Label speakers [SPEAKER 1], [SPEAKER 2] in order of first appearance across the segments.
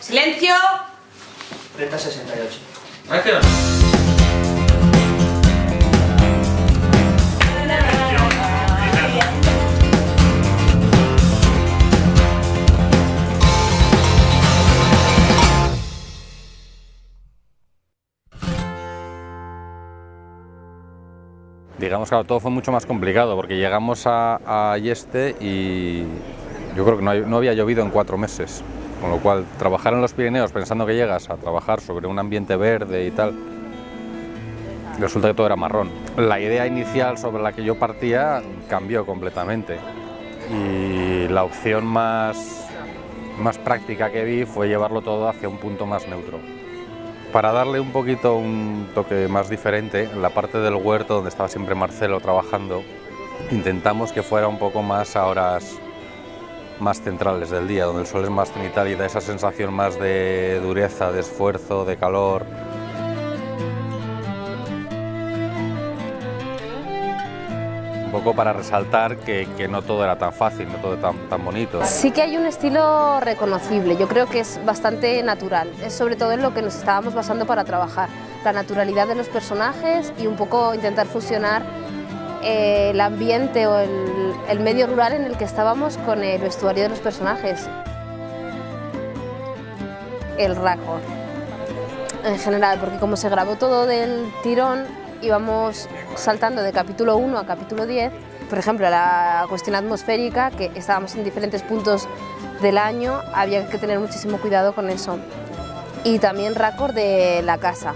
[SPEAKER 1] ¡Silencio!
[SPEAKER 2] 3068.
[SPEAKER 3] Acción.
[SPEAKER 4] Digamos que todo fue mucho más complicado porque llegamos a, a Yeste y yo creo que no, hay- no había llovido en cuatro meses, con lo cual trabajar en los Pirineos pensando que llegas a trabajar sobre un ambiente verde y tal, resulta que todo era marrón. La idea inicial sobre la que yo partía cambió completamente y la opción más, más práctica que vi fue llevarlo todo hacia un punto más neutro. Para darle un poquito un toque más diferente, en la parte del huerto donde estaba siempre Marcelo trabajando, intentamos que fuera un poco más a horas más centrales del día, donde el sol es más cenital y da esa sensación más de dureza, de esfuerzo, de calor. Un poco para resaltar que, no todo era tan fácil, no todo tan, tan bonito.
[SPEAKER 5] Sí que hay un estilo reconocible, yo creo que es bastante natural, es sobre todo en lo que nos estábamos basando para trabajar, la naturalidad de los personajes y un poco intentar fusionar eh, el ambiente o el, el medio rural en el que estábamos con el vestuario de los personajes. El raccord, en general, porque como se grabó todo del tirón, íbamos saltando de capítulo 1 a capítulo 10. Por ejemplo, la cuestión atmosférica, que estábamos en diferentes puntos del año, había que tener muchísimo cuidado con eso. Y también récord de la casa,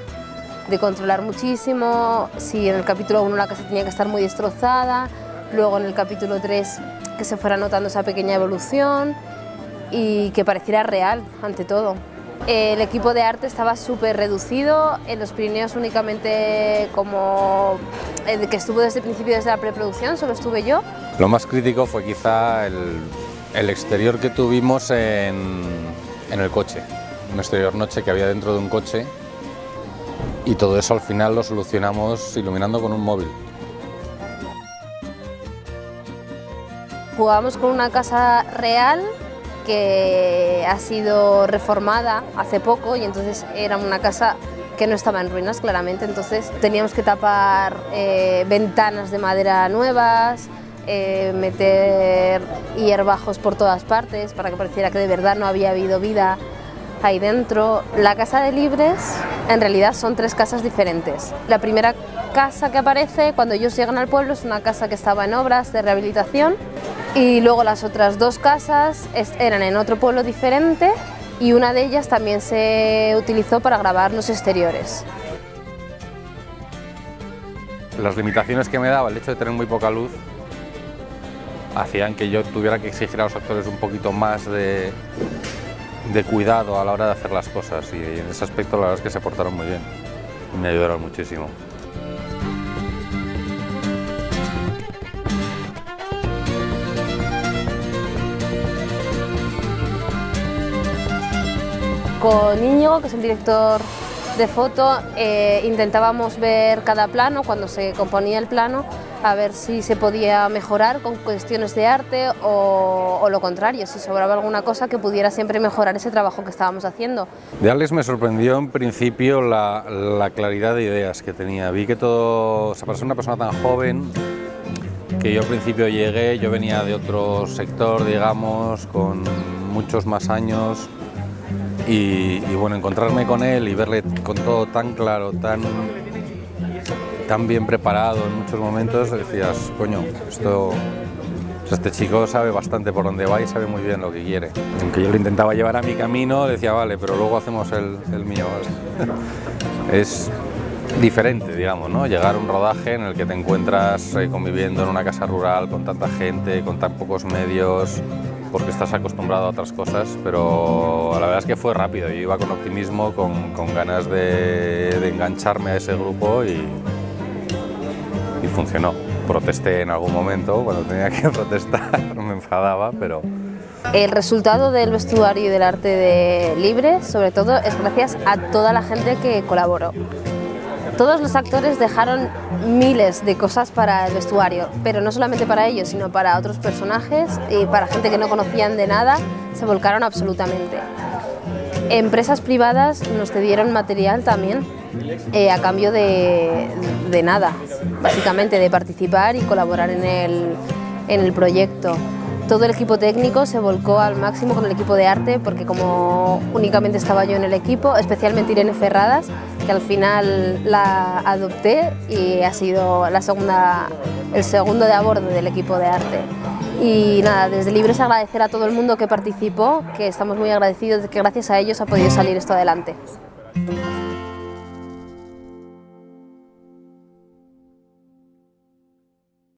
[SPEAKER 5] de controlar muchísimo, si en el capítulo 1 la casa tenía que estar muy destrozada, luego en el capítulo 3 que se fuera notando esa pequeña evolución y que pareciera real ante todo. El equipo de arte estaba súper reducido, en los Pirineos únicamente como el que estuvo desde el principio, desde la preproducción, solo estuve yo.
[SPEAKER 4] Lo más crítico fue quizá el, el exterior que tuvimos en, en el coche, un exterior noche que había dentro de un coche y todo eso al final lo solucionamos iluminando con un móvil.
[SPEAKER 5] Jugábamos con una casa real que ha sido reformada hace poco y entonces era una casa que no estaba en ruinas claramente, entonces teníamos que tapar eh, ventanas de madera nuevas, eh, meter hierbajos por todas partes para que pareciera que de verdad no había habido vida ahí dentro. La casa de Libres en realidad son tres casas diferentes. La primera casa que aparece cuando ellos llegan al pueblo es una casa que estaba en obras de rehabilitación y luego las otras dos casas eran en otro pueblo diferente y una de ellas también se utilizó para grabar los exteriores.
[SPEAKER 4] Las limitaciones que me daba el hecho de tener muy poca luz hacían que yo tuviera que exigir a los actores un poquito más de, de cuidado a la hora de hacer las cosas y en ese aspecto la verdad es que se portaron muy bien y me ayudaron muchísimo.
[SPEAKER 5] Con Íñigo, que es el director de foto, eh, intentábamos ver cada plano, cuando se componía el plano, a ver si se podía mejorar con cuestiones de arte o, lo contrario, si sobraba alguna cosa que pudiera siempre mejorar ese trabajo que estábamos haciendo.
[SPEAKER 4] De Alex me sorprendió en principio la, la claridad de ideas que tenía. Vi que todo, o sea, para ser una persona tan joven, que yo al principio llegué, yo venía de otro sector, digamos, con muchos más años, y bueno, encontrarme con él y verle con todo tan claro, tan, tan bien preparado en muchos momentos, decías, coño, esto, este chico sabe bastante por dónde va y sabe muy bien lo que quiere. Aunque yo lo intentaba llevar a mi camino, decía, vale, pero luego hacemos el, el mío. es diferente, digamos, ¿no? Llegar a un rodaje en el que te encuentras eh, conviviendo en una casa rural con tanta gente, con tan pocos medios, porque estás acostumbrado a otras cosas, pero la verdad es que fue rápido. Yo iba con optimismo, con, con ganas de, de engancharme a ese grupo y, y funcionó. Protesté en algún momento, cuando tenía que protestar, me enfadaba, pero
[SPEAKER 5] El resultado del vestuario y del arte de Libre, sobre todo, es gracias a toda la gente que colaboró. Todos los actores dejaron miles de cosas para el vestuario, pero no solamente para ellos, sino para otros personajes y para gente que no conocían de nada, se volcaron absolutamente. empresas privadas nos cedieron material también eh, a cambio de, de, nada, básicamente de participar y colaborar en el, en el proyecto. Todo el equipo técnico se volcó al máximo con el equipo de arte porque como únicamente estaba yo en el equipo, especialmente Irene Ferradas, que al final la adopté y ha sido la segunda, el segundo de a bordo del equipo de arte. Y nada, desde Libres agradecer a todo el mundo que participó, que estamos muy agradecidos de que gracias a ellos ha podido salir esto adelante.